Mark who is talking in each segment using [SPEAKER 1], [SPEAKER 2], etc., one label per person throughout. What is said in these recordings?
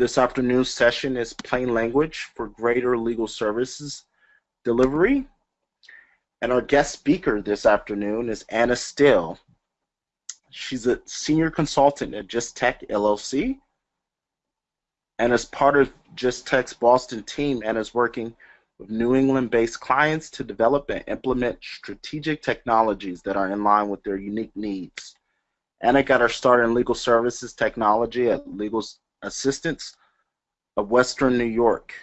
[SPEAKER 1] this afternoon's session is plain language for greater legal services delivery. And our guest speaker this afternoon is Anna Still. She's a senior consultant at Just Tech LLC. And as part of Just Tech's Boston team, Anna's working with New England-based clients to develop and implement strategic technologies that are in line with their unique needs. Anna got her start in legal services technology at Legal Assistance of Western New York,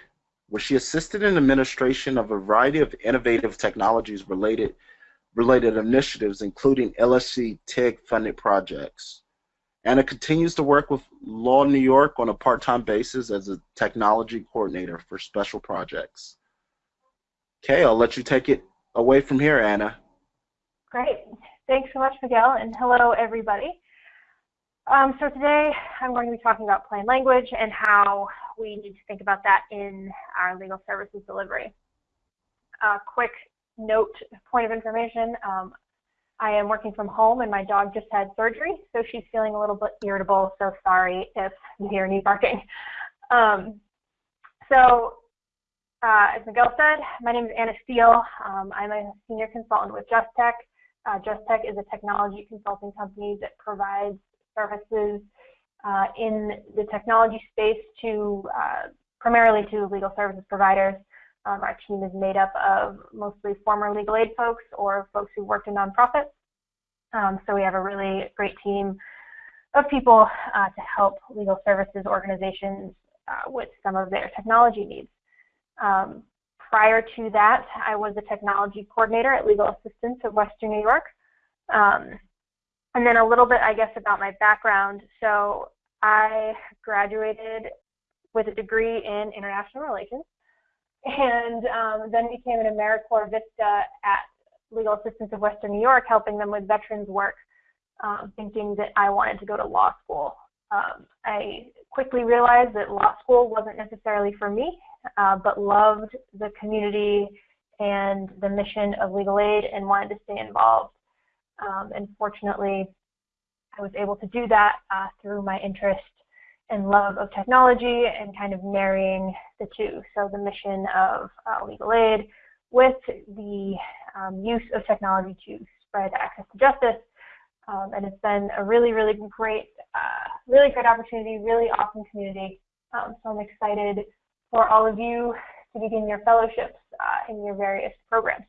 [SPEAKER 1] where she assisted in administration of a variety of innovative technologies related related initiatives, including LSC TIG funded projects. Anna continues to work with Law New York on a part-time basis as a technology coordinator for special projects. Okay, I'll let you take it away from here, Anna.
[SPEAKER 2] Great. Thanks so much, Miguel, and hello, everybody. Um, so today I'm going to be talking about plain language and how we need to think about that in our legal services delivery. A quick note, point of information, um, I am working from home and my dog just had surgery, so she's feeling a little bit irritable, so sorry if you hear any barking. Um, so uh, as Miguel said, my name is Anna Steele. Um, I'm a senior consultant with Just Tech. Uh, Just Tech is a technology consulting company that provides services uh, in the technology space to uh, primarily to legal services providers. Um, our team is made up of mostly former legal aid folks or folks who worked in nonprofits. Um, so we have a really great team of people uh, to help legal services organizations uh, with some of their technology needs. Um, prior to that, I was a technology coordinator at Legal Assistance of Western New York. Um, and then a little bit, I guess, about my background. So I graduated with a degree in international relations and um, then became an AmeriCorps Vista at Legal Assistance of Western New York, helping them with veterans work, um, thinking that I wanted to go to law school. Um, I quickly realized that law school wasn't necessarily for me, uh, but loved the community and the mission of legal aid and wanted to stay involved. Um, and fortunately, I was able to do that uh, through my interest and love of technology and kind of marrying the two. So the mission of uh, legal aid with the um, use of technology to spread access to justice. Um, and it's been a really, really great, uh, really great opportunity, really awesome community. Um, so I'm excited for all of you to begin your fellowships uh, in your various programs.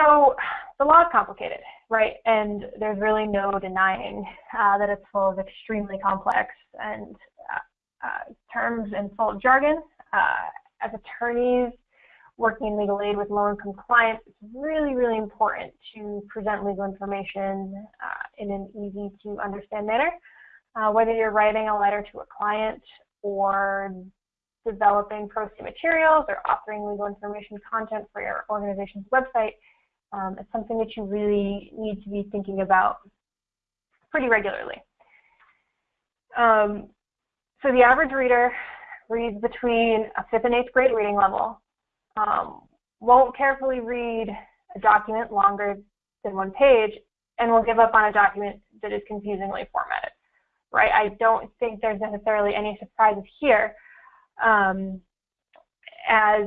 [SPEAKER 2] So the law is complicated, right? And there's really no denying uh, that it's full of extremely complex and uh, uh, terms and full jargon. Uh, as attorneys working in legal aid with low-income clients, it's really, really important to present legal information uh, in an easy-to-understand manner. Uh, whether you're writing a letter to a client or developing pro se materials or authoring legal information content for your organization's website, um, it's something that you really need to be thinking about pretty regularly. Um, so the average reader reads between a fifth and eighth grade reading level, um, won't carefully read a document longer than one page, and will give up on a document that is confusingly formatted, right? I don't think there's necessarily any surprises here. Um, as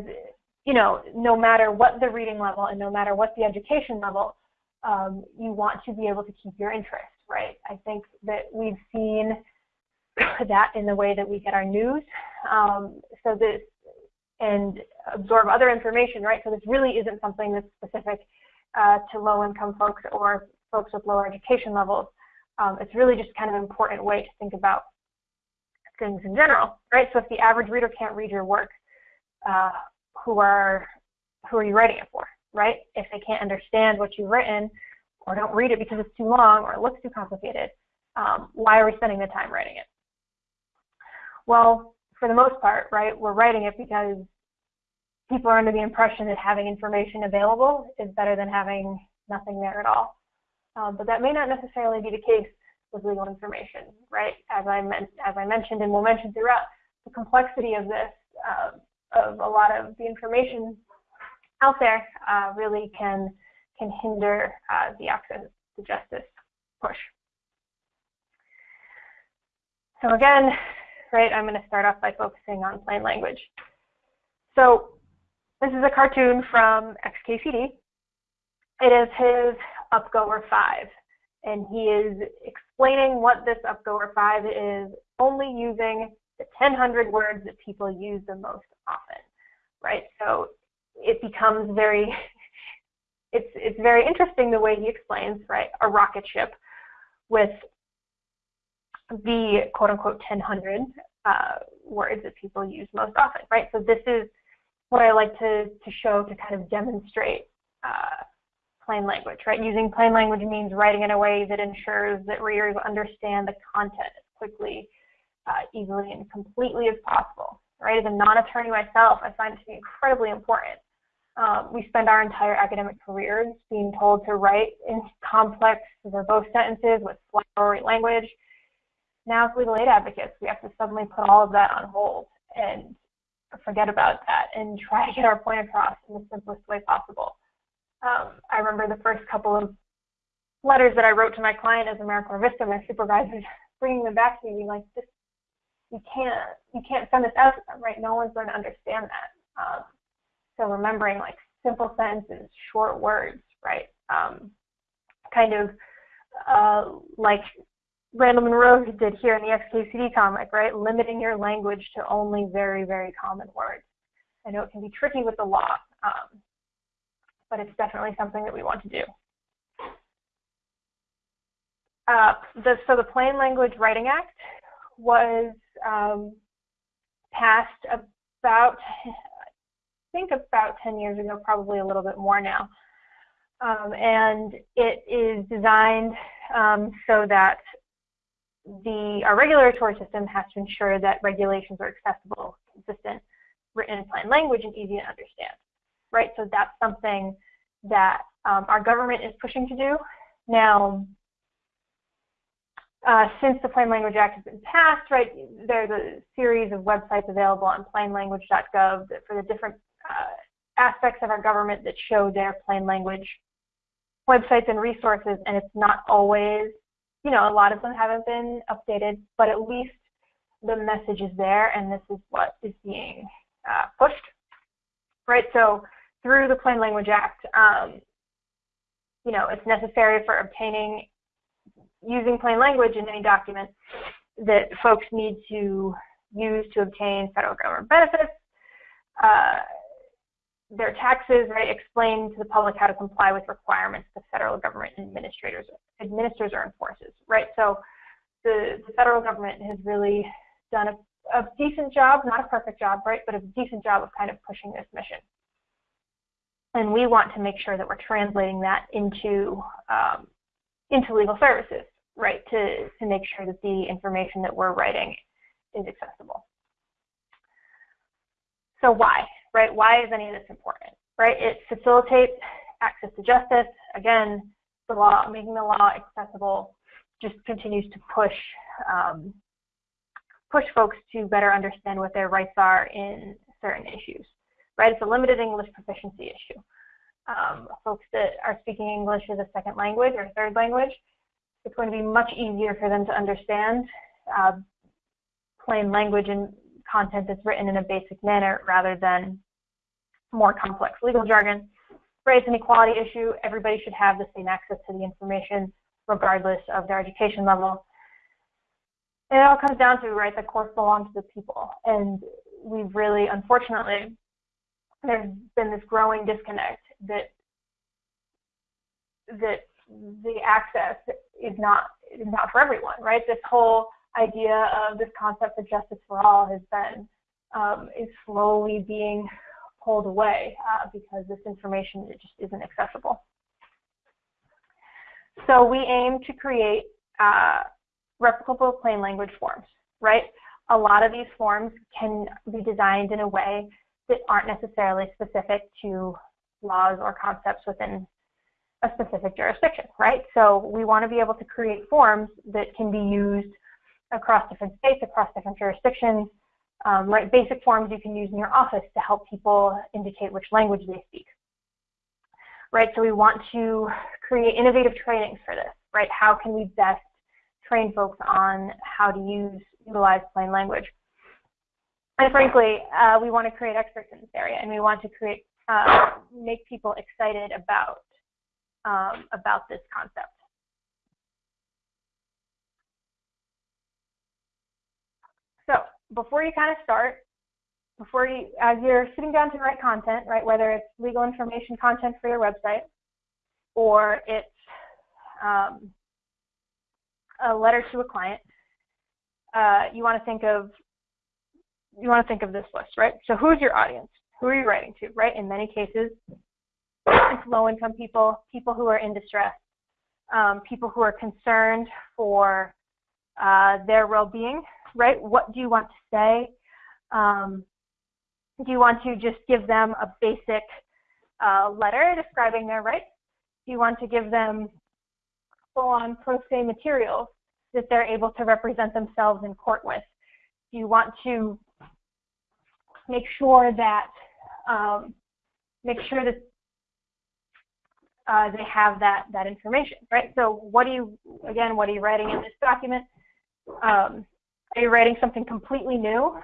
[SPEAKER 2] you know, no matter what the reading level and no matter what the education level, um, you want to be able to keep your interest, right? I think that we've seen that in the way that we get our news. Um, so this and absorb other information, right? So this really isn't something that's specific uh, to low-income folks or folks with lower education levels. Um, it's really just kind of an important way to think about things in general, right? So if the average reader can't read your work, uh, who are who are you writing it for, right? If they can't understand what you've written or don't read it because it's too long or it looks too complicated, um, why are we spending the time writing it? Well, for the most part, right, we're writing it because people are under the impression that having information available is better than having nothing there at all. Um, but that may not necessarily be the case with legal information, right? As I, as I mentioned and will mention throughout, the complexity of this uh, of a lot of the information out there uh, really can can hinder uh, the access to justice push. So again, right, I'm going to start off by focusing on plain language. So this is a cartoon from XKCD. It is his Upgoer 5, and he is explaining what this Upgoer 5 is, only using the 1,000 words that people use the most often, right? So it becomes very, it's, it's very interesting the way he explains, right, a rocket ship with the quote unquote 1,000 uh, words that people use most often, right? So this is what I like to, to show to kind of demonstrate uh, plain language, right? Using plain language means writing in a way that ensures that readers understand the content as quickly, uh, easily, and completely as possible, right? As a non-attorney myself, I find it to be incredibly important. Um, we spend our entire academic careers being told to write in complex, verbose sentences with flowery language. Now, as legal aid advocates, we have to suddenly put all of that on hold and forget about that and try to get our point across in the simplest way possible. Um, I remember the first couple of letters that I wrote to my client as AmeriCorps Vista, my supervisors bringing them back to me, being like, this, you can't, you can't send this out to them, right? No one's going to understand that. Um, so remembering like simple sentences, short words, right? Um, kind of uh, like Randall Munroe did here in the XKCD comic, right? Limiting your language to only very, very common words. I know it can be tricky with the law, um, but it's definitely something that we want to do. Uh, the, so the Plain Language Writing Act was um, passed about, I think about 10 years ago, probably a little bit more now. Um, and it is designed um, so that the our regulatory system has to ensure that regulations are accessible, consistent, written in plain language, and easy to understand. Right. So that's something that um, our government is pushing to do. Now, uh, since the Plain Language Act has been passed, right, there's a series of websites available on plainlanguage.gov for the different uh, aspects of our government that show their plain language websites and resources, and it's not always you know, a lot of them haven't been updated, but at least the message is there and this is what is being uh, pushed, right? So through the Plain Language Act, um, you know, it's necessary for obtaining, using plain language in any document that folks need to use to obtain federal government benefits, uh, their taxes, right, explain to the public how to comply with requirements the federal government administrators administers or enforces, right? So the, the federal government has really done a, a, decent job, not a perfect job, right, but a decent job of kind of pushing this mission. And we want to make sure that we're translating that into um, into legal services, right, to, to make sure that the information that we're writing is accessible. So why, right? Why is any of this important, right? It facilitates access to justice. Again, the law, making the law accessible just continues to push um, push folks to better understand what their rights are in certain issues, right? It's a limited English proficiency issue. Um, folks that are speaking English as a second language or third language, it's going to be much easier for them to understand uh, plain language and content that's written in a basic manner rather than more complex legal jargon. Race and equality issue, everybody should have the same access to the information regardless of their education level. And it all comes down to, right, the courts belong to the people. And we've really, unfortunately, there's been this growing disconnect that that the access is not is not for everyone, right? This whole idea of this concept of justice for all has been um, is slowly being pulled away uh, because this information just isn't accessible. So we aim to create uh, replicable plain language forms, right? A lot of these forms can be designed in a way that aren't necessarily specific to laws or concepts within a specific jurisdiction, right? So we want to be able to create forms that can be used across different states, across different jurisdictions, um, right? Basic forms you can use in your office to help people indicate which language they speak. Right, so we want to create innovative trainings for this, right? How can we best train folks on how to use utilize plain language. And frankly, uh, we want to create experts in this area, and we want to create uh, make people excited about um, about this concept. So before you kind of start, before you, as you're sitting down to write content, right, whether it's legal information content for your website or it's um, a letter to a client, uh, you want to think of you want to think of this list, right? So who's your audience? Who are you writing to, right? In many cases, it's low-income people, people who are in distress, um, people who are concerned for uh, their well-being, right? What do you want to say? Um, do you want to just give them a basic uh, letter describing their rights? Do you want to give them full-on pro se materials that they're able to represent themselves in court with? Do you want to make sure that um, make sure that uh, they have that that information, right? So what are you again? What are you writing in this document? Um, are you writing something completely new?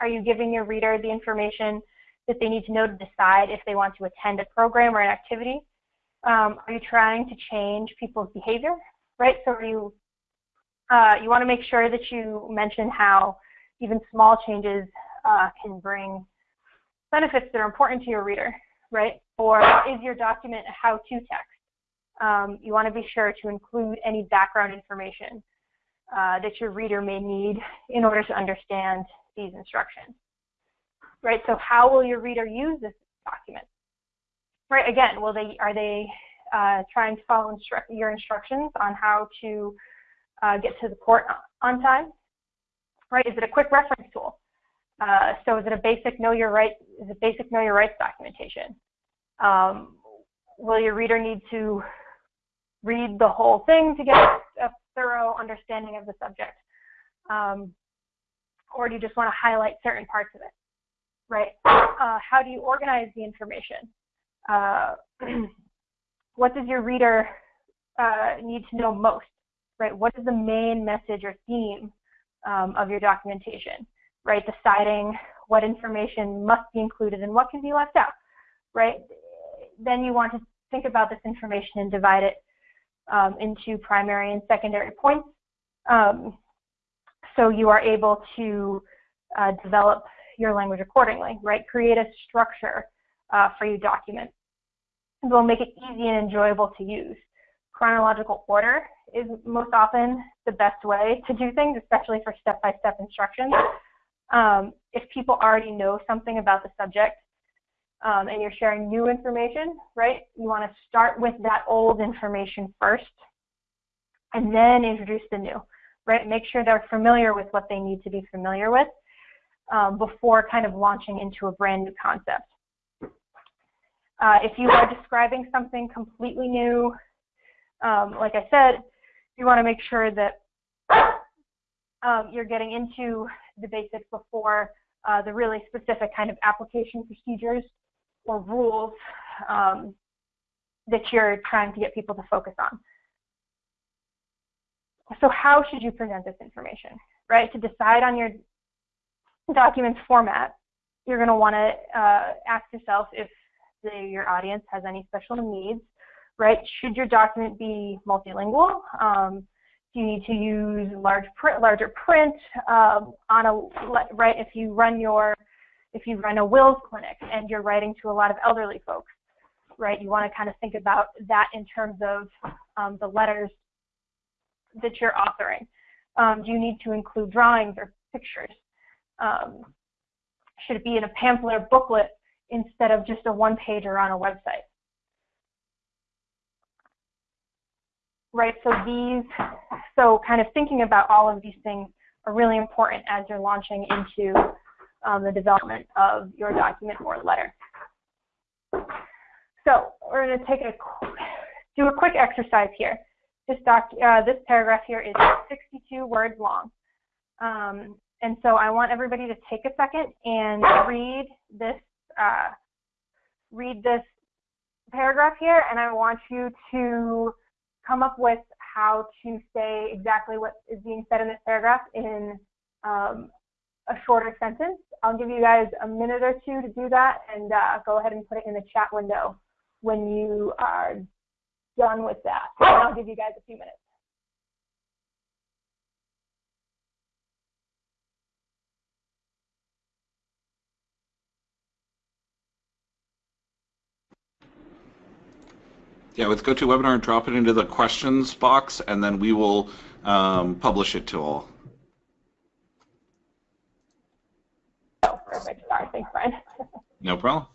[SPEAKER 2] Are you giving your reader the information that they need to know to decide if they want to attend a program or an activity? Um, are you trying to change people's behavior, right? So are you uh, you want to make sure that you mention how even small changes uh, can bring benefits that are important to your reader, right? Or is your document a how-to text? Um, you want to be sure to include any background information uh, that your reader may need in order to understand these instructions, right? So how will your reader use this document? Right, again, will they, are they uh, trying to follow instru your instructions on how to uh, get to the court on time? Right, is it a quick reference tool? Uh, so is it a basic know your rights, is it basic know your rights documentation? Um, will your reader need to read the whole thing to get a thorough understanding of the subject? Um, or do you just want to highlight certain parts of it, right? Uh, how do you organize the information? Uh, what does your reader uh, need to know most, right? What is the main message or theme um, of your documentation, right? Deciding what information must be included and what can be left out, right? Then you want to think about this information and divide it um, into primary and secondary points. Um, so you are able to uh, develop your language accordingly, right? Create a structure uh, for your document. It will make it easy and enjoyable to use. Chronological order is most often the best way to do things, especially for step-by-step -step instructions. Um, if people already know something about the subject um, and you're sharing new information, right, you want to start with that old information first and then introduce the new right? Make sure they're familiar with what they need to be familiar with um, before kind of launching into a brand new concept. Uh, if you are describing something completely new, um, like I said, you want to make sure that um, you're getting into the basics before uh, the really specific kind of application procedures or rules um, that you're trying to get people to focus on so how should you present this information, right? To decide on your document's format, you're going to want to uh, ask yourself if the, your audience has any special needs, right? Should your document be multilingual? Um, you need to use large print, larger print um, on a right? If you run your if you run a wills clinic and you're writing to a lot of elderly folks, right? You want to kind of think about that in terms of um, the letters that you're authoring? Um, do you need to include drawings or pictures? Um, should it be in a pamphlet or booklet instead of just a one pager on a website? Right, so these, so kind of thinking about all of these things are really important as you're launching into um, the development of your document or letter. So we're going to take a do a quick exercise here. This, doc, uh, this paragraph here is 62 words long. Um, and so I want everybody to take a second and read this, uh, read this paragraph here, and I want you to come up with how to say exactly what is being said in this paragraph in um, a shorter sentence. I'll give you guys a minute or two to do that and uh, go ahead and put it in the chat window when you are done with that. And I'll give you guys a few minutes.
[SPEAKER 3] Yeah, with GoToWebinar, and drop it into the questions box, and then we will um, publish it to all.
[SPEAKER 2] Oh, perfect. Sorry. Thanks, Brian.
[SPEAKER 3] No problem.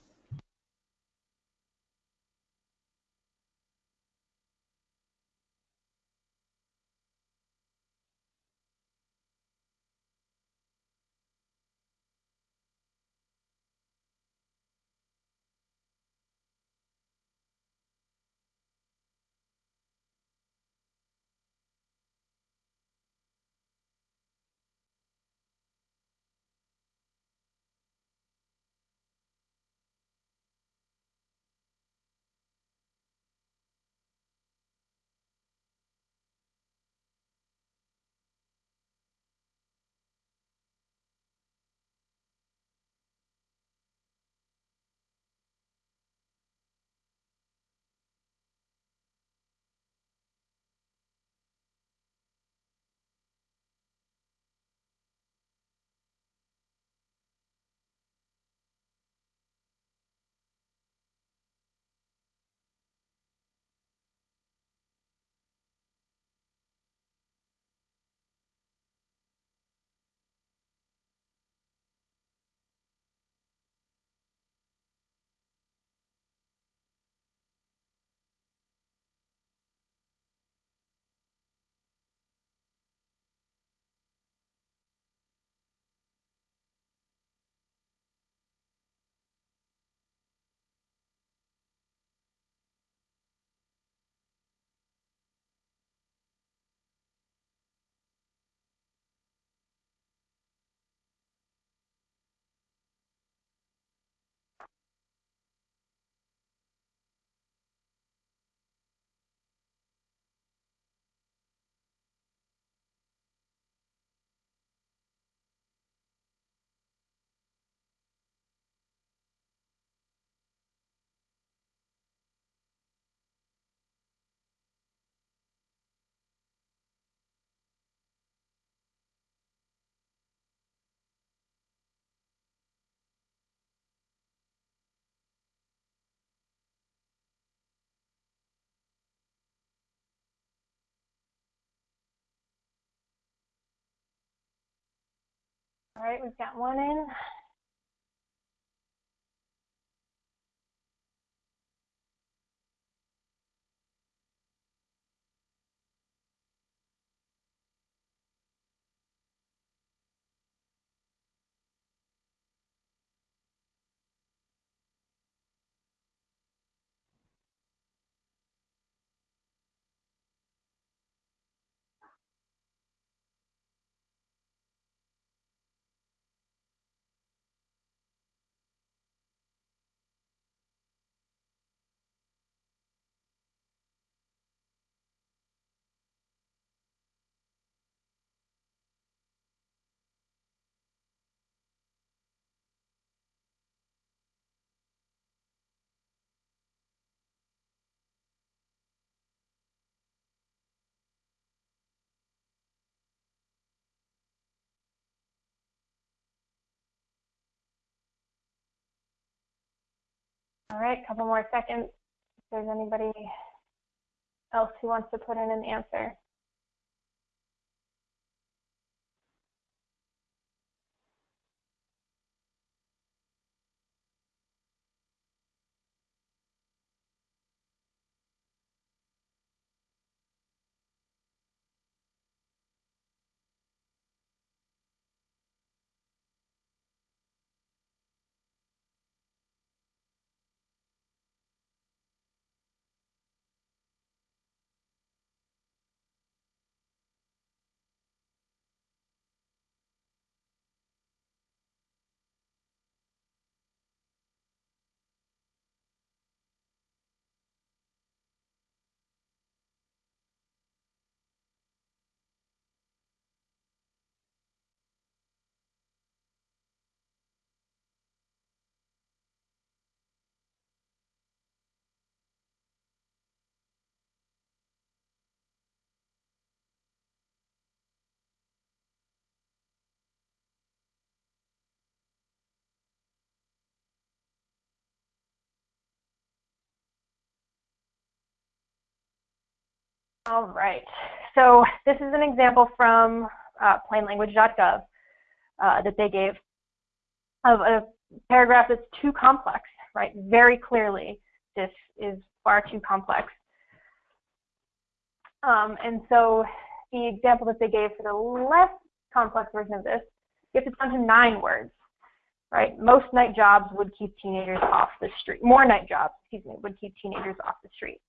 [SPEAKER 2] All right, we've got one in. All right, a couple more seconds. If there's anybody else who wants to put in an answer. All right. So this is an example from uh, plainlanguage.gov uh, that they gave of a paragraph that's too complex, right? Very clearly, this is far too complex. Um, and so the example that they gave for the less complex version of this gets it down to nine words, right? Most night jobs would keep teenagers off the street. More night jobs, excuse me, would keep teenagers off the street,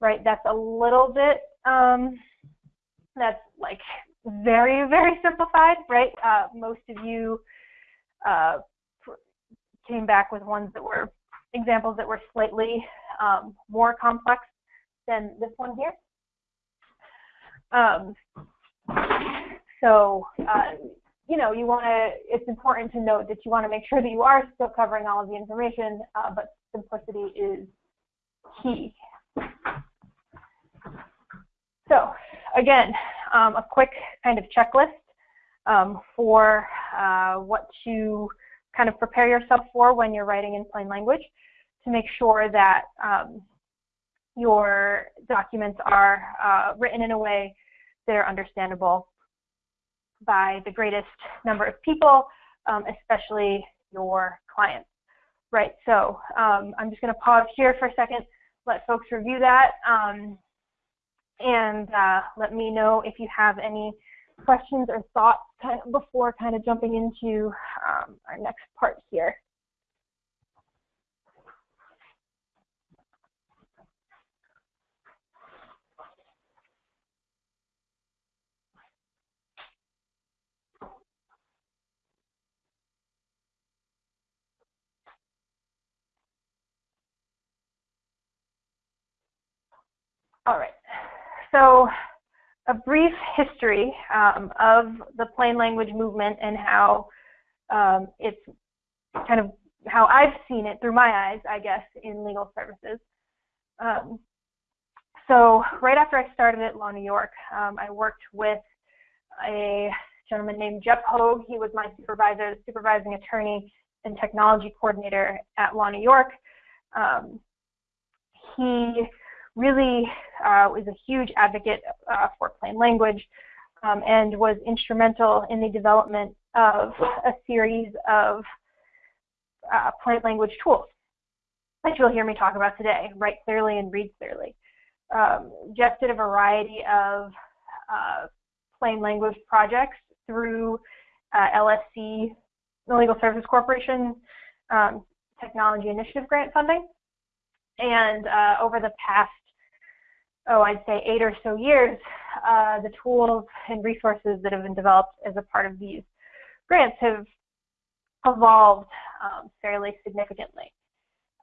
[SPEAKER 2] right? That's a little bit, um, that's like very, very simplified, right? Uh, most of you uh, came back with ones that were examples that were slightly um, more complex than this one here. Um, so, uh, you know, you want to, it's important to note that you want to make sure that you are still covering all of the information, uh, but simplicity is key. So, again, um, a quick kind of checklist um, for uh, what to kind of prepare yourself for when you're writing in plain language to make sure that um, your documents are uh, written in a way that are understandable by the greatest number of people, um, especially your clients. Right, so um, I'm just going to pause here for a second, let folks review that, um, and uh, let me know if you have any questions or thoughts kind of before kind of jumping into um, our next part here. All right, so a brief history um, of the plain language movement and how um, it's kind of how I've seen it through my eyes, I guess, in legal services. Um, so right after I started at Law New York, um, I worked with a gentleman named Jeff Hogue. He was my supervisor, supervising attorney and technology coordinator at Law New York. Um, he really uh, was a huge advocate uh, for plain language um, and was instrumental in the development of a series of uh, plain language tools, which you'll hear me talk about today, write clearly and read clearly. Um, Jeff did a variety of uh, plain language projects through uh, LSC, the Legal Services Corporation um, Technology Initiative Grant funding. And uh, over the past oh, I'd say eight or so years, uh, the tools and resources that have been developed as a part of these grants have evolved um, fairly significantly.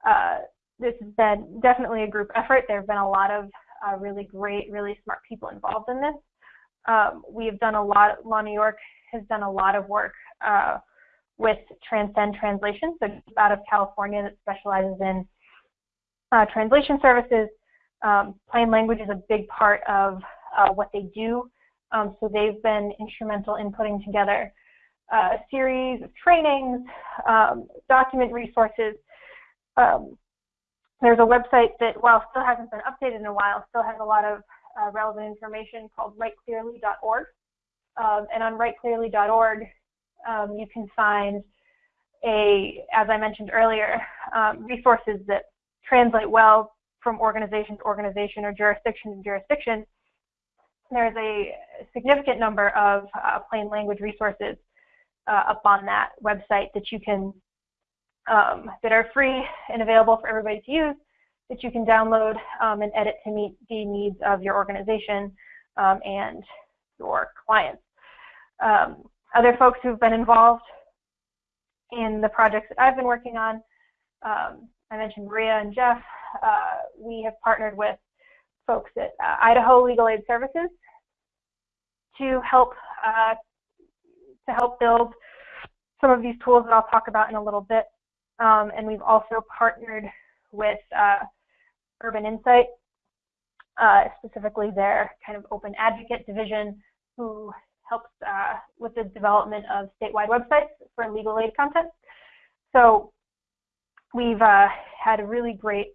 [SPEAKER 2] Uh, this has been definitely a group effort. There have been a lot of uh, really great, really smart people involved in this. Um, we have done a lot, Law New York has done a lot of work uh, with Transcend Translation, so out of California that specializes in uh, translation services um, plain language is a big part of uh, what they do. Um, so they've been instrumental in putting together uh, a series of trainings, um, document resources. Um, there's a website that, while still hasn't been updated in a while, still has a lot of uh, relevant information called writeclearly.org. Um, and on writeclearly.org, um, you can find a, as I mentioned earlier, resources that translate well from organization to organization or jurisdiction to jurisdiction, there's a significant number of uh, plain language resources uh, up on that website that you can, um, that are free and available for everybody to use, that you can download um, and edit to meet the needs of your organization um, and your clients. Um, other folks who've been involved in the projects that I've been working on, um, I mentioned Maria and Jeff, uh, we have partnered with folks at uh, Idaho Legal Aid Services to help uh, to help build some of these tools that I'll talk about in a little bit. Um, and we've also partnered with uh, Urban Insight, uh, specifically their kind of open advocate division, who helps uh, with the development of statewide websites for legal aid content. So we've uh, had a really great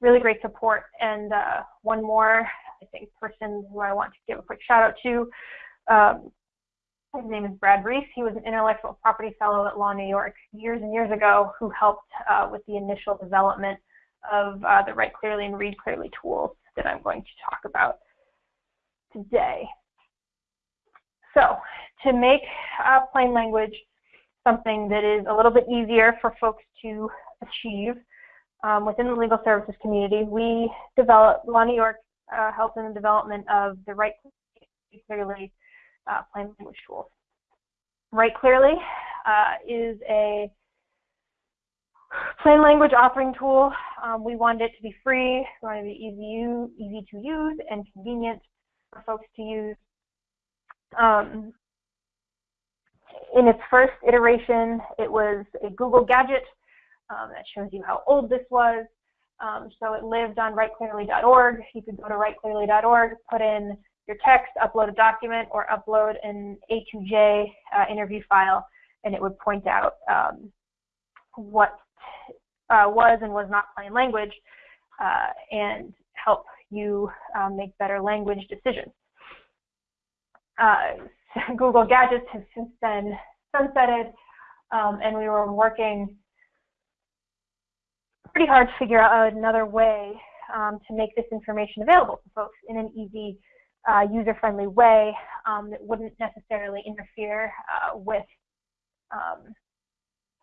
[SPEAKER 2] really great support. And uh, one more I think, person who I want to give a quick shout out to. Um, his name is Brad Reese. He was an intellectual property fellow at Law New York years and years ago who helped uh, with the initial development of uh, the Write Clearly and Read Clearly tools that I'm going to talk about today. So to make uh, plain language something that is a little bit easier for folks to achieve um, within the legal services community, we developed, New York uh, helped in the development of the Write Clearly uh, plain language tools. Write Clearly uh, is a plain language authoring tool. Um, we wanted it to be free, we wanted it to be easy, easy to use and convenient for folks to use. Um, in its first iteration, it was a Google gadget um, that shows you how old this was. Um, so it lived on writeclearly.org. You could go to writeclearly.org, put in your text, upload a document, or upload an A2J uh, interview file, and it would point out um, what uh, was and was not plain language uh, and help you um, make better language decisions. Uh, Google Gadgets has since been sunsetted, um, and we were working pretty hard to figure out another way um, to make this information available to folks in an easy, uh, user-friendly way um, that wouldn't necessarily interfere uh, with um,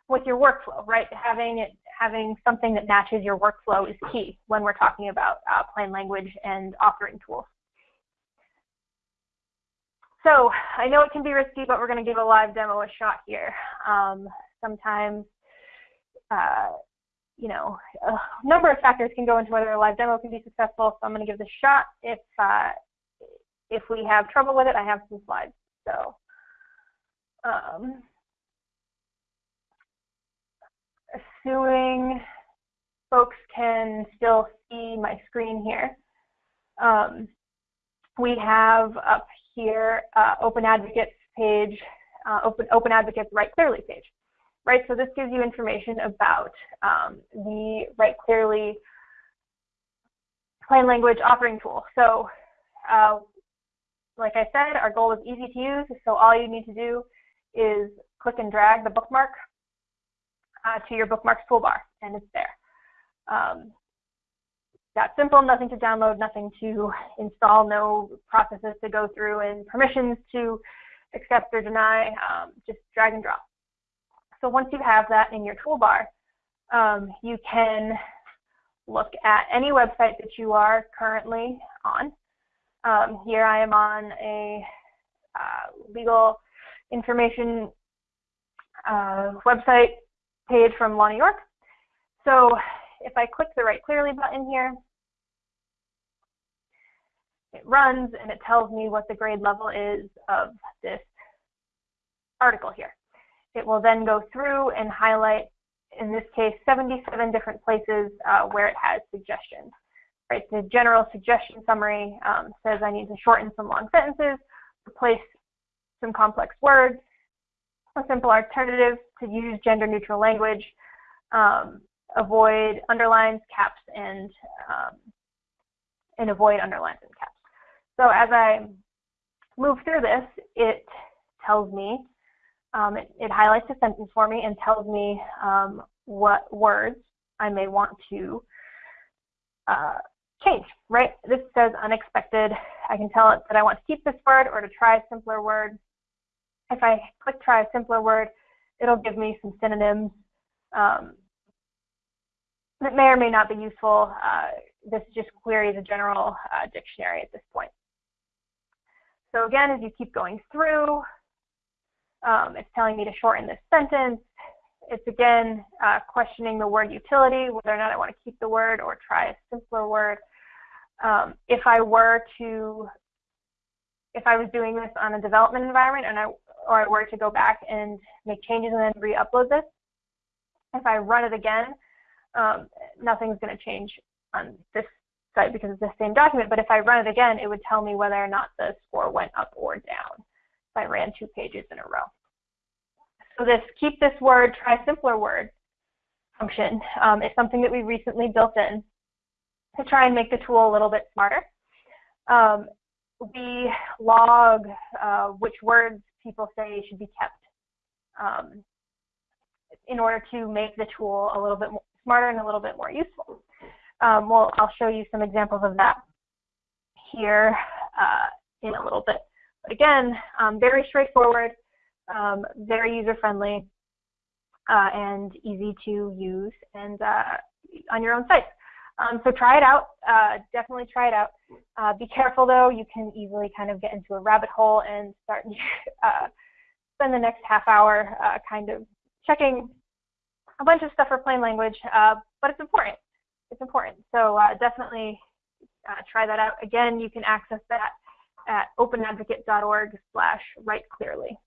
[SPEAKER 2] with your workflow, right? Having it, having something that matches your workflow is key when we're talking about uh, plain language and authoring tools. So I know it can be risky, but we're going to give a live demo a shot here. Um, sometimes, uh, you know, a number of factors can go into whether a live demo can be successful. So I'm going to give this a shot. If uh, if we have trouble with it, I have some slides. So. Um, assuming folks can still see my screen here. Um, we have up here uh, Open Advocates page, uh, Open, Open Advocates Write Clearly page, right? So this gives you information about um, the Write Clearly plain language authoring tool. So uh, like I said, our goal is easy to use. So all you need to do is click and drag the bookmark uh, to your bookmarks toolbar, and it's there. Um, that simple, nothing to download, nothing to install, no processes to go through, and permissions to accept or deny, um, just drag and drop. So once you have that in your toolbar, um, you can look at any website that you are currently on. Um, here I am on a uh, legal information uh, website page from Law New York. So if I click the Write Clearly button here, it runs and it tells me what the grade level is of this article here. It will then go through and highlight, in this case, 77 different places uh, where it has suggestions. Right, the general suggestion summary um, says I need to shorten some long sentences, replace some complex words, a simple alternative to use gender neutral language, um, avoid underlines, caps, and um, and avoid underlines and caps. So as I move through this, it tells me, um, it, it, highlights a sentence for me and tells me um, what words I may want to uh, change, right? This says unexpected. I can tell it that I want to keep this word or to try a simpler word. If I click try a simpler word, it'll give me some synonyms um, that may or may not be useful. Uh, this just queries a general uh, dictionary at this point. So again, as you keep going through, um, it's telling me to shorten this sentence. It's again uh, questioning the word utility, whether or not I want to keep the word or try a simpler word. Um, if I were to, if I was doing this on a development environment and I or I were to go back and make changes and then re-upload this, if I run it again, um, nothing's going to change on this site because it's the same document. But if I run it again, it would tell me whether or not the score went up or down I ran two pages in a row. So this keep this word, try simpler word function um, is something that we recently built in to try and make the tool a little bit smarter. Um, we log uh, which words people say should be kept um, in order to make the tool a little bit smarter and a little bit more useful. Um, well, I'll show you some examples of that here uh, in a little bit. But again, um, very straightforward, um, very user-friendly, uh, and easy to use and uh, on your own site. Um, so try it out. Uh, definitely try it out. Uh, be careful though. You can easily kind of get into a rabbit hole and start uh, spend the next half hour uh, kind of checking a bunch of stuff for plain language, but it's important. It's important. So definitely try that out. Again, you can access that at openadvocate.org slash write clearly.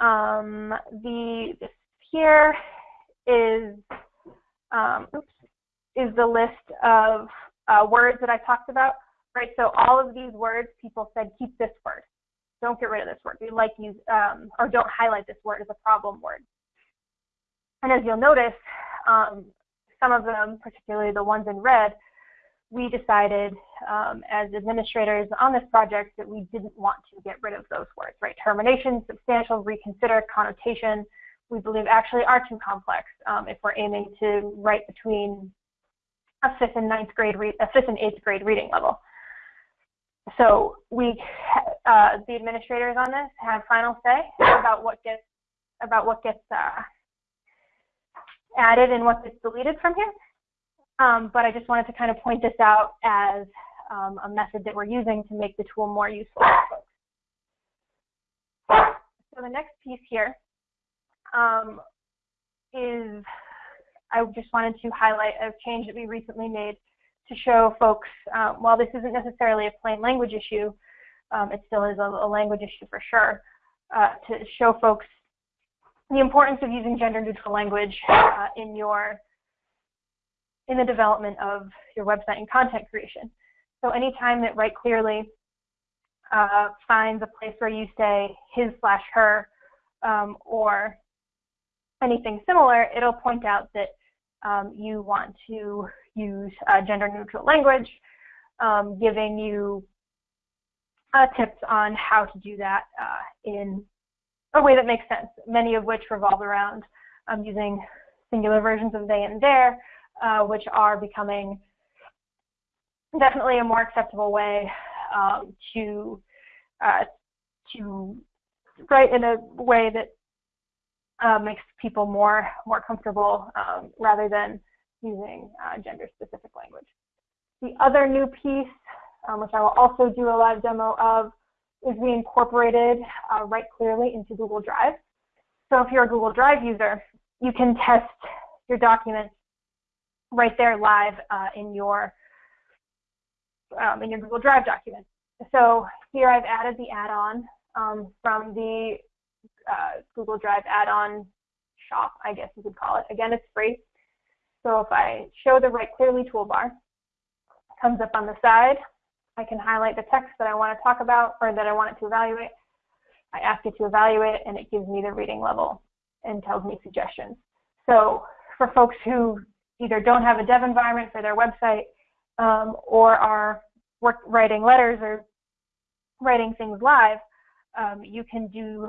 [SPEAKER 2] Um, the this here is um, oops, is the list of uh, words that I talked about, right? So all of these words, people said, keep this word. Don't get rid of this word. We like use, um, or don't highlight this word as a problem word. And as you'll notice, um, some of them, particularly the ones in red, we decided um, as administrators on this project that we didn't want to get rid of those words, right? Termination, substantial, reconsider, connotation, we believe actually are too complex um, if we're aiming to write between a fifth and ninth grade, a fifth and eighth grade reading level. So we, uh, the administrators on this have final say about what gets about what gets uh, added and what gets deleted from here. Um, but I just wanted to kind of point this out as um, a method that we're using to make the tool more useful So the next piece here um, is I just wanted to highlight a change that we recently made to show folks, uh, while this isn't necessarily a plain language issue, um, it still is a, a, language issue for sure, uh, to show folks the importance of using gender neutral language uh, in your in the development of your website and content creation. So anytime that Write Clearly uh, finds a place where you say his slash her um, or anything similar, it'll point out that um, you want to use uh, gender neutral language, um, giving you uh, tips on how to do that uh, in a way that makes sense, many of which revolve around um, using singular versions of they and their, uh, which are becoming definitely a more acceptable way um, to uh, to write in a way that uh, makes people more more comfortable um, rather than using uh, gender specific language. The other new piece, um, which I will also do a live demo of, is we incorporated uh, Write Clearly into Google Drive. So if you're a Google Drive user, you can test your documents right there live uh, in your um, in your Google Drive document. So here I've added the add-on um, from the uh, Google Drive add-on shop, I guess you could call it. Again, it's free. So if I show the Write Clearly toolbar, comes up on the side. I can highlight the text that I want to talk about or that I want it to evaluate. I ask it to evaluate and it gives me the reading level and tells me suggestions. So for folks who either don't have a dev environment for their website um, or are work, writing letters or writing things live, um, you can do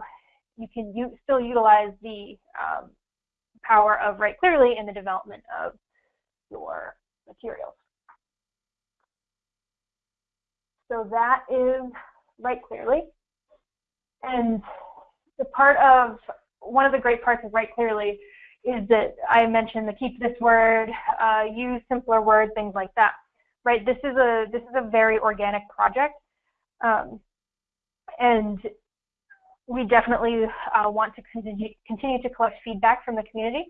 [SPEAKER 2] you can still utilize the um, power of Write Clearly in the development of your materials. So that is Write Clearly. And the part of, one of the great parts of Write Clearly is that I mentioned the keep this word, uh, use simpler words, things like that. Right, this is a this is a very organic project, um, and we definitely uh, want to continue, continue to collect feedback from the community.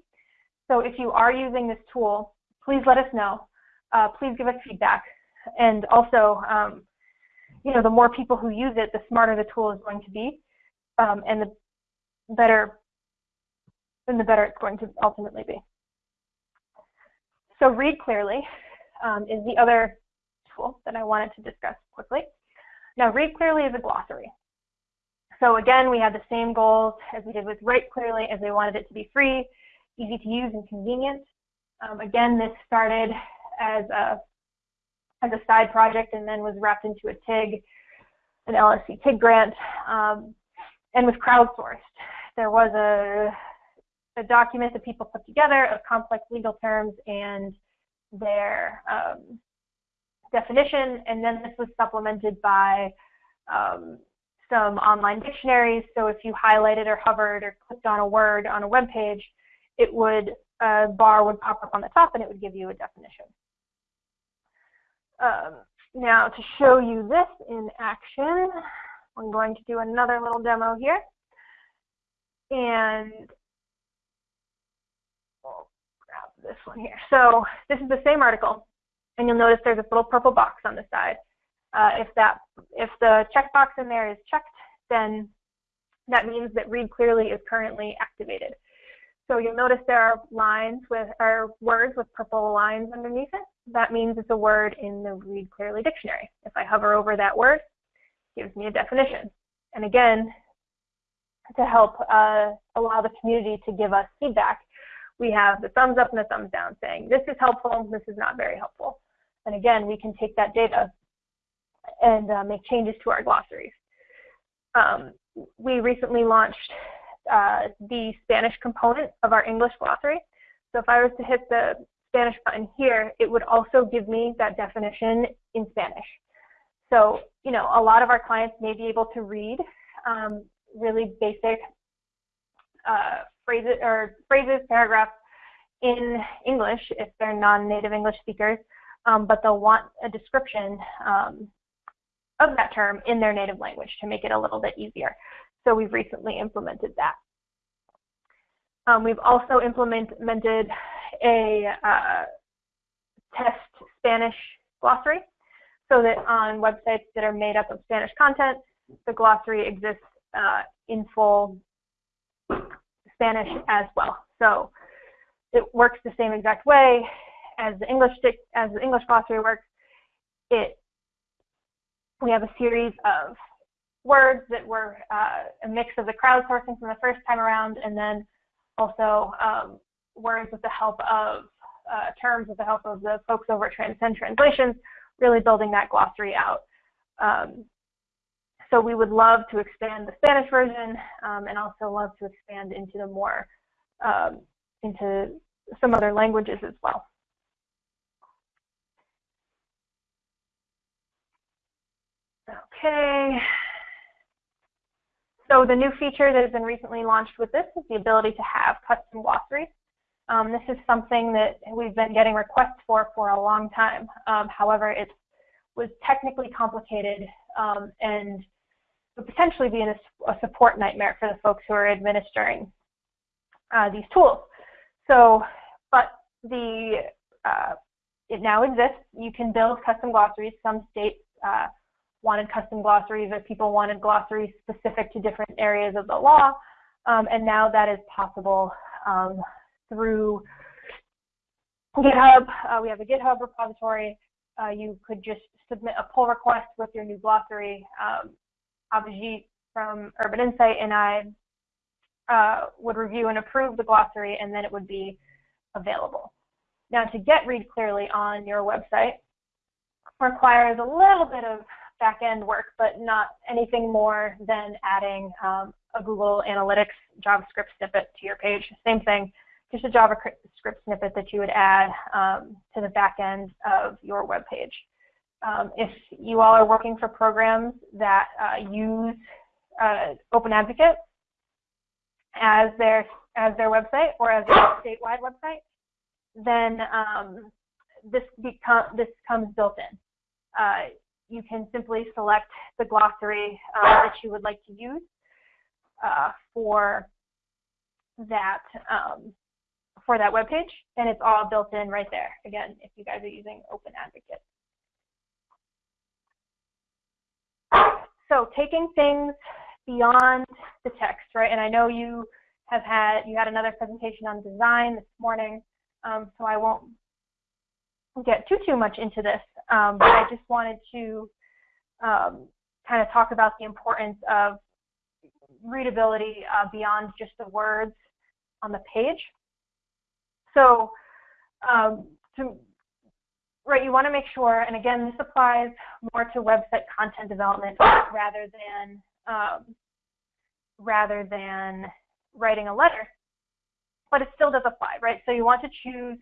[SPEAKER 2] So if you are using this tool, please let us know. Uh, please give us feedback. And also, um, you know, the more people who use it, the smarter the tool is going to be, um, and the better, and the better it's going to ultimately be. So read clearly um, is the other tool that I wanted to discuss quickly. Now, read clearly is a glossary. So again, we had the same goals as we did with Write Clearly, as we wanted it to be free, easy to use, and convenient. Um, again, this started as a as a side project and then was wrapped into a TIG, an LSC TIG grant, um, and was crowdsourced. There was a, a document that people put together of complex legal terms and their um, definition, and then this was supplemented by um, some online dictionaries. So if you highlighted or hovered or clicked on a word on a web page, it would a bar would pop up on the top and it would give you a definition. Um, now to show you this in action, I'm going to do another little demo here. And we'll grab this one here. So this is the same article, and you'll notice there's this little purple box on the side. Uh, if that, if the checkbox in there is checked, then that means that read clearly is currently activated. So you'll notice there are lines with, or words with purple lines underneath it. That means it's a word in the Read Clearly dictionary. If I hover over that word, it gives me a definition. And again, to help uh, allow the community to give us feedback, we have the thumbs up and the thumbs down saying, this is helpful, this is not very helpful. And again, we can take that data and uh, make changes to our glossaries. Um, we recently launched uh, the Spanish component of our English glossary. So if I was to hit the Spanish button here, it would also give me that definition in Spanish. So, you know, a lot of our clients may be able to read um, really basic uh, phrases or phrases, paragraphs in English if they're non-native English speakers, um, but they'll want a description um, of that term in their native language to make it a little bit easier. So we've recently implemented that. Um, we've also implemented a uh, test Spanish glossary so that on websites that are made up of Spanish content, the glossary exists uh, in full Spanish as well. So it works the same exact way as the English as the English glossary works. It we have a series of words that were uh, a mix of the crowdsourcing from the first time around, and then also um, words with the help of uh, terms with the help of the folks over at Transcend Translations, really building that glossary out. Um, so we would love to expand the Spanish version um, and also love to expand into the more, um, into some other languages as well. Okay. So the new feature that has been recently launched with this is the ability to have custom glossaries. Um, this is something that we've been getting requests for for a long time. Um, however, it was technically complicated um, and would potentially be a, a, support nightmare for the folks who are administering uh, these tools. So, but the uh, it now exists. You can build custom glossaries. Some states uh, wanted custom glossaries or people wanted glossaries specific to different areas of the law. Um, and now that is possible um, through GitHub. Uh, we have a GitHub repository. Uh, you could just submit a pull request with your new glossary. Um, Abhijit from Urban Insight and I uh, would review and approve the glossary, and then it would be available. Now, to get Read Clearly on your website requires a little bit of back-end work, but not anything more than adding um, a Google Analytics JavaScript snippet to your page. Same thing, just a JavaScript snippet that you would add um, to the back end of your web page. Um, if you all are working for programs that uh, use uh, Open Advocate as their as their website or as a statewide website, then um, this become this comes built in. Uh, you can simply select the glossary uh, that you would like to use uh, for that um, for that web page, and it's all built in right there. Again, if you guys are using Open Advocate. So taking things beyond the text, right? And I know you have had you had another presentation on design this morning, um, so I won't get too too much into this, um, but I just wanted to um, kind of talk about the importance of readability uh, beyond just the words on the page. So um, to right, you want to make sure, and again, this applies more to website content development rather than um, rather than writing a letter, but it still does apply, right? So you want to choose,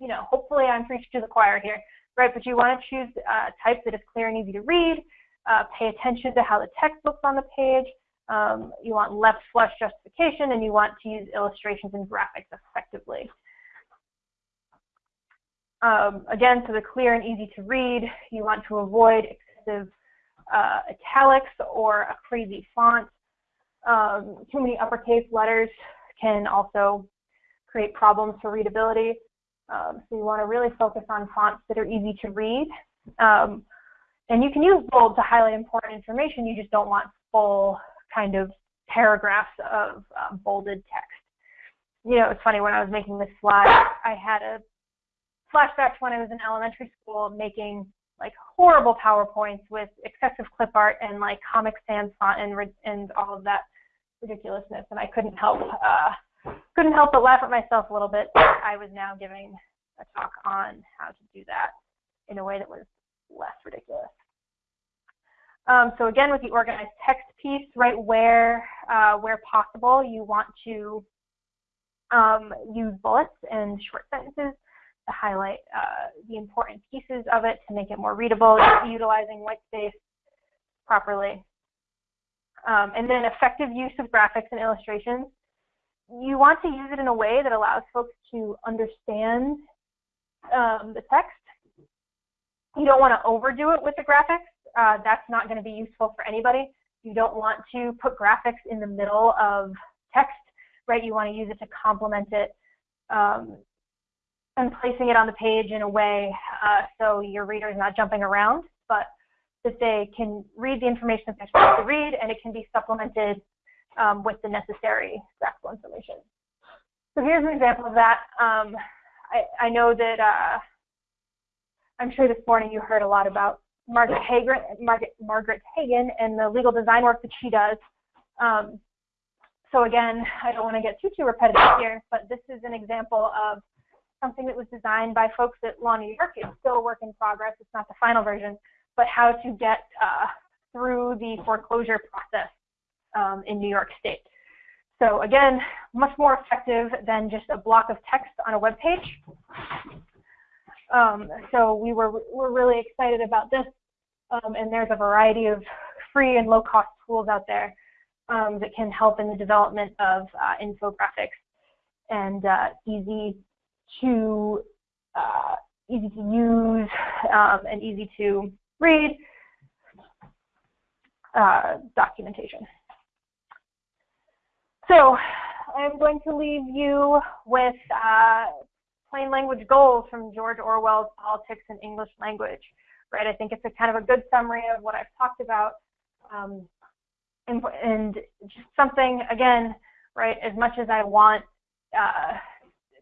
[SPEAKER 2] you know, hopefully I'm preaching to the choir here, right? But you want to choose a type that is clear and easy to read, uh, pay attention to how the text looks on the page, um, you want left flush justification, and you want to use illustrations and graphics effectively. Um, again, so they're clear and easy to read, you want to avoid excessive uh, italics or a crazy font. Um, too many uppercase letters can also create problems for readability. Um, so you want to really focus on fonts that are easy to read. Um, and you can use bold to highlight important information. You just don't want full kind of paragraphs of uh, bolded text. You know, it's funny when I was making this slide, I had a flashback to when I was in elementary school making like horrible PowerPoints with excessive clip art and like Comic Sans font and and all of that ridiculousness, and I couldn't help uh, couldn't help but laugh at myself a little bit. I was now giving a talk on how to do that in a way that was less ridiculous. Um, so again, with the organized text piece, right where uh, where possible, you want to um, use bullets and short sentences highlight uh, the important pieces of it to make it more readable, utilizing white space properly. Um, and then effective use of graphics and illustrations. You want to use it in a way that allows folks to understand um, the text. You don't want to overdo it with the graphics. Uh, that's not going to be useful for anybody. You don't want to put graphics in the middle of text, right? You want to use it to complement it um, and placing it on the page in a way uh, so your reader is not jumping around, but that they can read the information that they're supposed to read and it can be supplemented um, with the necessary graphical information. So here's an example of that. Um, I, I, know that uh, I'm sure this morning you heard a lot about Margaret Hagan, Margaret, Margaret Hagan and the legal design work that she does. Um, so again, I don't want to get too, too repetitive here, but this is an example of something that was designed by folks at Law New York. It's still a work in progress. It's not the final version, but how to get uh, through the foreclosure process um, in New York State. So again, much more effective than just a block of text on a web page. Um, so we were, we're really excited about this. Um, and there's a variety of free and low cost tools out there um, that can help in the development of uh, infographics and uh, easy to uh, easy to use um, and easy to read uh, documentation. So I'm going to leave you with uh, plain language goals from George Orwell's Politics and English Language. Right, I think it's a kind of a good summary of what I've talked about, um, and, and, just something again, right? As much as I want uh,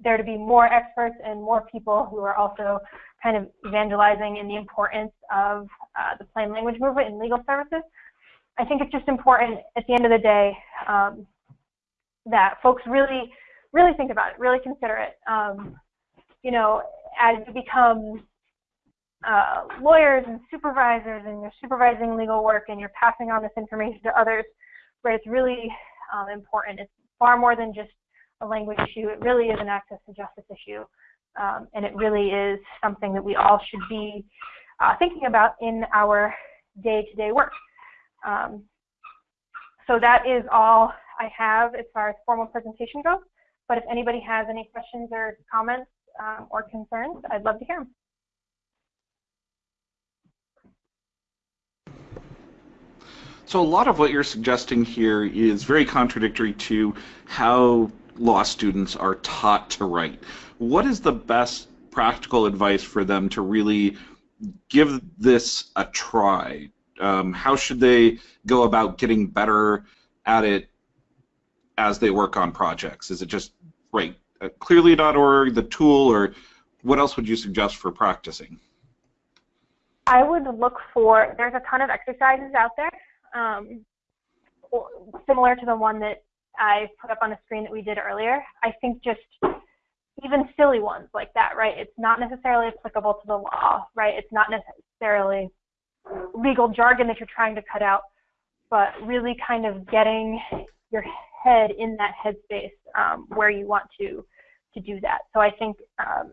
[SPEAKER 2] there to be more experts and more people who are also kind of evangelizing in the importance of uh, the plain language movement in legal services. I think it's just important at the end of the day um, that folks really, really think about it, really consider it. Um, you know, as you become uh, lawyers and supervisors and you're supervising legal work and you're passing on this information to others, right, it's really um, important. It's far more than just a language issue. It really is an access to justice issue. Um, and it really is something that we all should be uh, thinking about in our day-to-day -day work. Um, so that is all I have as far as formal presentation goes. But if anybody has any questions or comments um, or concerns, I'd love to hear them.
[SPEAKER 3] So a lot of what you're suggesting here is very contradictory to how law students are taught to write. What is the best practical advice for them to really give this a try? Um, how should they go about getting better at it as they work on projects? Is it just write uh, clearly.org, the tool, or what else would you suggest for practicing?
[SPEAKER 2] I would look for, there's a ton of exercises out there, um, similar to the one that I put up on the screen that we did earlier. I think just even silly ones like that, right? It's not necessarily applicable to the law, right? It's not necessarily legal jargon that you're trying to cut out, but really kind of getting your head in that headspace um, where you want to to do that. So I think um,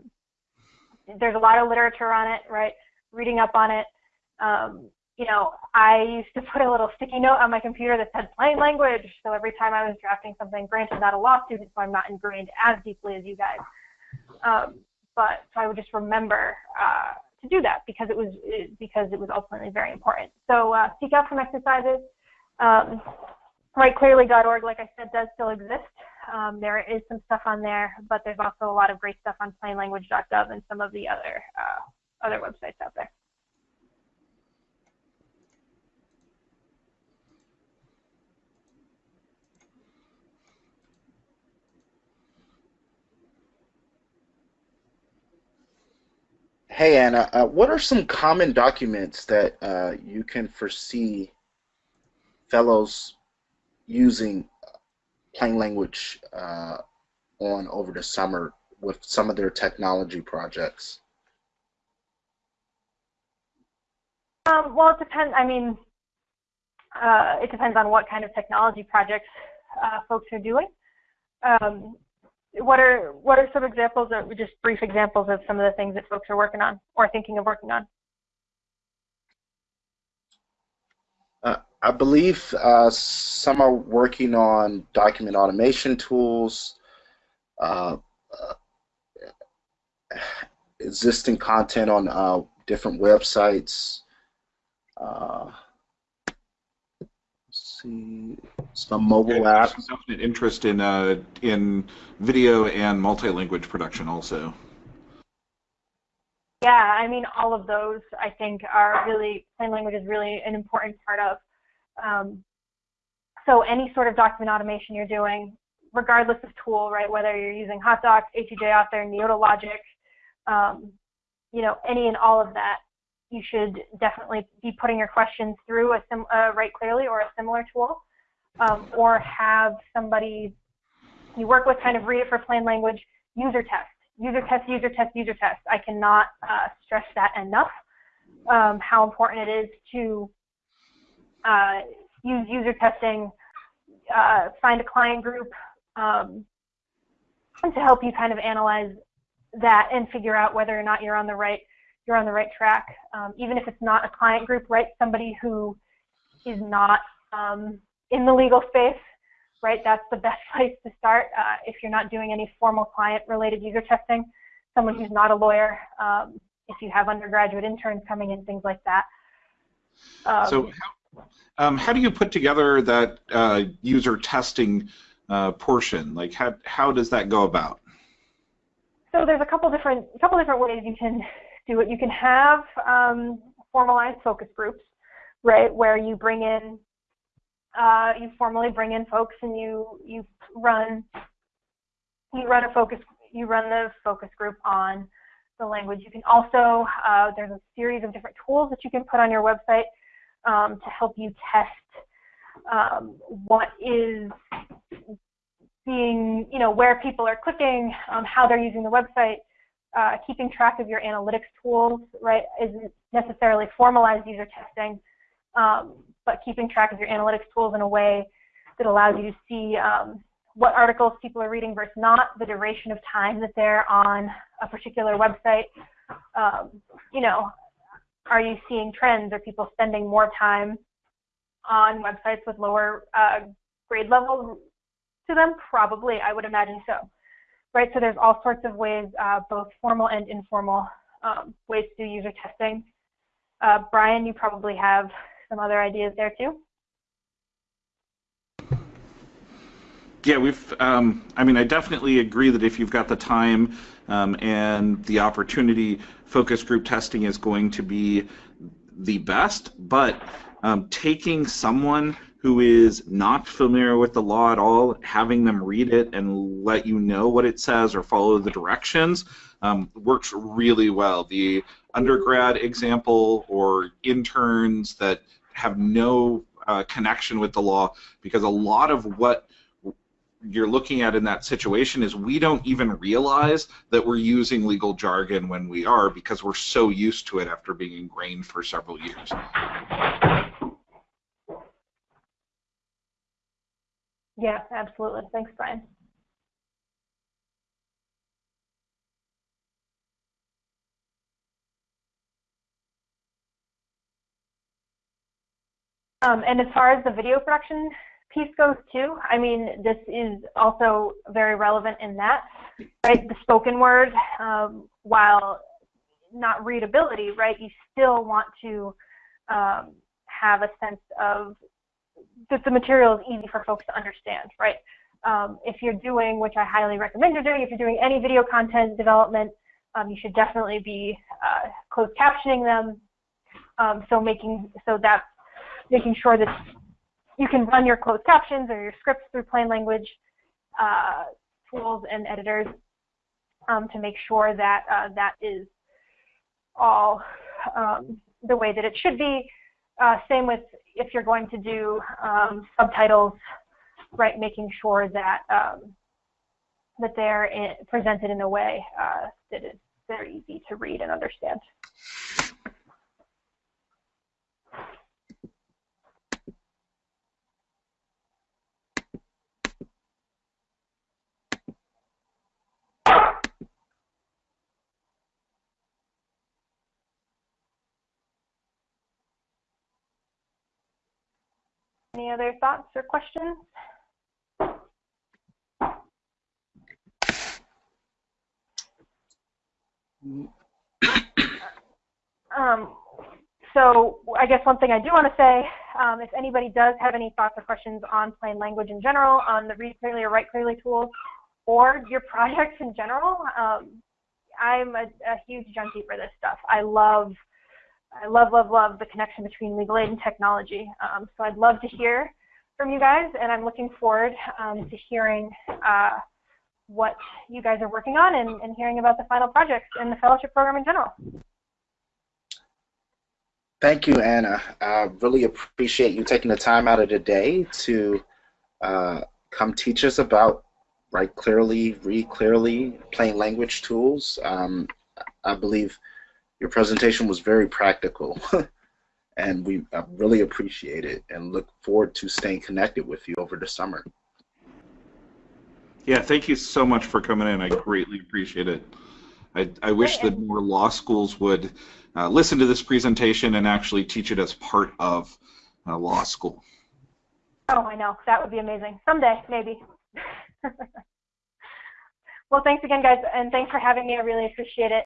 [SPEAKER 2] there's a lot of literature on it, right? Reading up on it. Um, you know, I used to put a little sticky note on my computer that said plain language. So every time I was drafting something, granted, not a law student, so I'm not ingrained as deeply as you guys. Um, but so I would just remember uh, to do that because it was because it was ultimately very important. So uh, seek out some exercises. Um, like I said, does still exist. Um, there is some stuff on there, but there's also a lot of great stuff on plainlanguage.gov and some of the other uh, other websites out there.
[SPEAKER 1] Hey Anna, uh, what are some common documents that uh, you can foresee fellows using plain language uh, on over the summer with some of their technology projects?
[SPEAKER 2] Um, well, it depends. I mean, uh, it depends on what kind of technology projects uh, folks are doing. Um, what are what are some examples or just brief examples of some of the things that folks are working on or thinking of working on?
[SPEAKER 1] Uh, I believe uh, some are working on document automation tools, uh, uh existing content on uh, different websites. See some mobile
[SPEAKER 3] yeah,
[SPEAKER 1] apps.
[SPEAKER 3] Some definite interest in uh, in video and multi-language production also.
[SPEAKER 2] Yeah, I mean, all of those I think are really plain language is really an important part of. Um, so any sort of document automation you're doing, regardless of tool, right? Whether you're using HotDocs, A2J Author, Neota Logic, um, you know, any and all of that, you should definitely be putting your questions through a sim, uh, Write Clearly or a similar tool, um, or have somebody you work with kind of read it for plain language, user test, user test, user test, user test. I cannot uh, stress that enough, um, how important it is to uh, use user testing, uh, find a client group, um, to help you kind of analyze that and figure out whether or not you're on the right you're on the right track. Um, even if it's not a client group, right? Somebody who is not um, in the legal space, right? That's the best place to start uh, if you're not doing any formal client-related user testing. Someone who's not a lawyer, um, if you have undergraduate interns coming in, things like that.
[SPEAKER 3] Um, so, how, um, how do you put together that uh, user testing uh, portion? Like, how how does that go about?
[SPEAKER 2] So there's a couple different a couple different ways you can do it. You can have um, formalized focus groups, right, where you bring in, uh, you formally bring in folks and you you run you run a focus you run the focus group on the language. You can also uh, there's a series of different tools that you can put on your website um, to help you test um, what is being, you know, where people are clicking, um, how they're using the website, uh, keeping track of your analytics tools, right, isn't necessarily formalized user testing, um, but keeping track of your analytics tools in a way that allows you to see um, what articles people are reading versus not, the duration of time that they're on a particular website. Um, you know, are you seeing trends? Are people spending more time on websites with lower uh, grade levels to them? Probably, I would imagine so right? So there's all sorts of ways, uh, both formal and informal um, ways to do user testing. Uh, Brian, you probably have some other ideas there too.
[SPEAKER 3] Yeah, we've. Um, I mean, I definitely agree that if you've got the time um, and the opportunity, focus group testing is going to be the best. But um, taking someone who is not familiar with the law at all, having them read it and let you know what it says or follow the directions um, works really well. The undergrad example or interns that have no uh, connection with the law, because a lot of what you're looking at in that situation is we don't even realize that we're using legal jargon when we are because we're so used to it after being ingrained for several years.
[SPEAKER 2] Yeah, absolutely. Thanks, Brian. Um, and as far as the video production piece goes too, I mean, this is also very relevant in that, right? The spoken word, um, while not readability, right, you still want to um, have a sense of that the material is easy for folks to understand, right? Um, if you're doing, which I highly recommend you're doing, if you're doing any video content development, um, you should definitely be uh, closed captioning them. Um, so making so that making sure that you can run your closed captions or your scripts through plain language uh, tools and editors um, to make sure that uh, that is all um, the way that it should be. Uh, same with if you're going to do um, subtitles, right, making sure that um, that they're in, presented in a way uh, that is very easy to read and understand. Any other thoughts or questions? Um, so I guess one thing I do want to say, um, if anybody does have any thoughts or questions on plain language in general, on the read clearly or write clearly tools, or your projects in general, um, I'm a, a huge junkie for this stuff. I love I love, love, love the connection between legal aid and technology. Um, so I'd love to hear from you guys, and I'm looking forward um, to hearing uh, what you guys are working on and, and, hearing about the final projects and the fellowship program in general.
[SPEAKER 1] Thank you, Anna. I really appreciate you taking the time out of the day to uh, come teach us about write clearly, read clearly, plain language tools. Um, I believe your presentation was very practical and we uh, really appreciate it and look forward to staying connected with you over the summer.
[SPEAKER 3] Yeah, thank you so much for coming in. I greatly appreciate it. I, I wish that more law schools would uh, listen to this presentation and actually teach it as part of uh, law school.
[SPEAKER 2] Oh, I know. That would be amazing. Someday, maybe. well, thanks again, guys, and thanks for having me. I really appreciate it.